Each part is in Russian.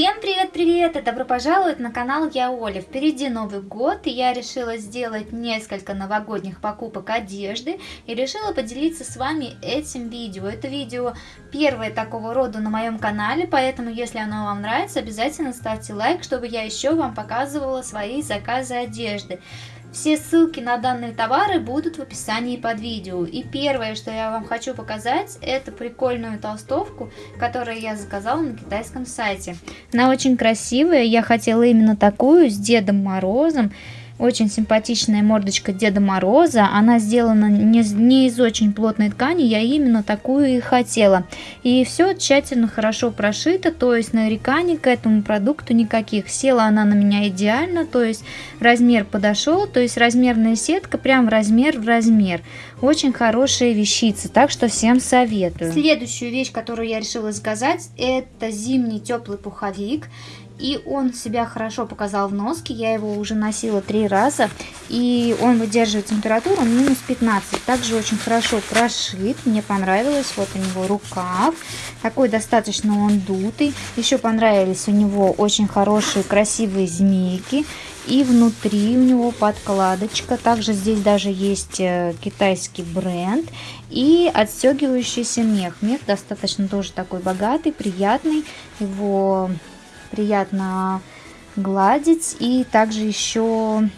Всем привет-привет и добро пожаловать на канал Я Оля. Впереди Новый год и я решила сделать несколько новогодних покупок одежды и решила поделиться с вами этим видео. Это видео первое такого рода на моем канале, поэтому если оно вам нравится, обязательно ставьте лайк, чтобы я еще вам показывала свои заказы одежды. Все ссылки на данные товары будут в описании под видео. И первое, что я вам хочу показать, это прикольную толстовку, которую я заказала на китайском сайте. Она очень красивая, я хотела именно такую, с Дедом Морозом. Очень симпатичная мордочка Деда Мороза. Она сделана не, не из очень плотной ткани, я именно такую и хотела. И все тщательно, хорошо прошито, то есть нареканий к этому продукту никаких. Села она на меня идеально, то есть размер подошел, то есть размерная сетка прям в размер в размер. Очень хорошая вещица, так что всем советую. Следующую вещь, которую я решила заказать, это зимний теплый пуховик. И он себя хорошо показал в носке. Я его уже носила три раза. И он выдерживает температуру минус 15. Также очень хорошо прошит. Мне понравилось. Вот у него рукав. Такой достаточно он дутый. Еще понравились у него очень хорошие красивые змейки. И внутри у него подкладочка. Также здесь даже есть э, китайский бренд. И отстегивающийся мех. Мех достаточно тоже такой богатый, приятный. Его приятно гладить. И также еще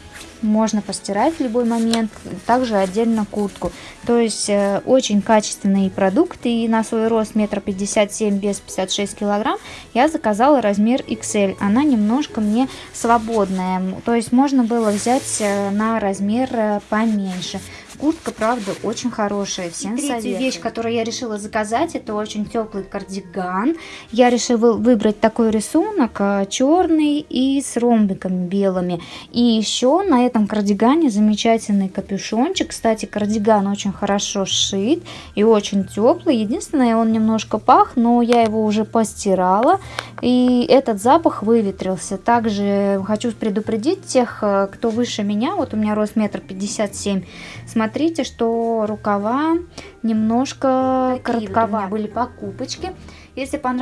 можно постирать в любой момент, также отдельно куртку. То есть э, очень качественные продукты, и на свой рост метр пятьдесят семь без 56 килограмм я заказала размер XL. Она немножко мне свободная, то есть можно было взять э, на размер э, поменьше. Куртка, правда, очень хорошая. Всем Третья советую. вещь, которую я решила заказать, это очень теплый кардиган. Я решила выбрать такой рисунок, э, черный и с ромбиками белыми. И еще на этом кардигане замечательный капюшончик. Кстати, кардиган очень хорошо сшит и очень теплый. Единственное, он немножко пах, но я его уже постирала. И этот запах выветрился. Также хочу предупредить тех, э, кто выше меня. Вот у меня рост метр пятьдесят семь. Смотрите, смотрите, что рукава немножко коротковаты. были покупочки. Если понравилось,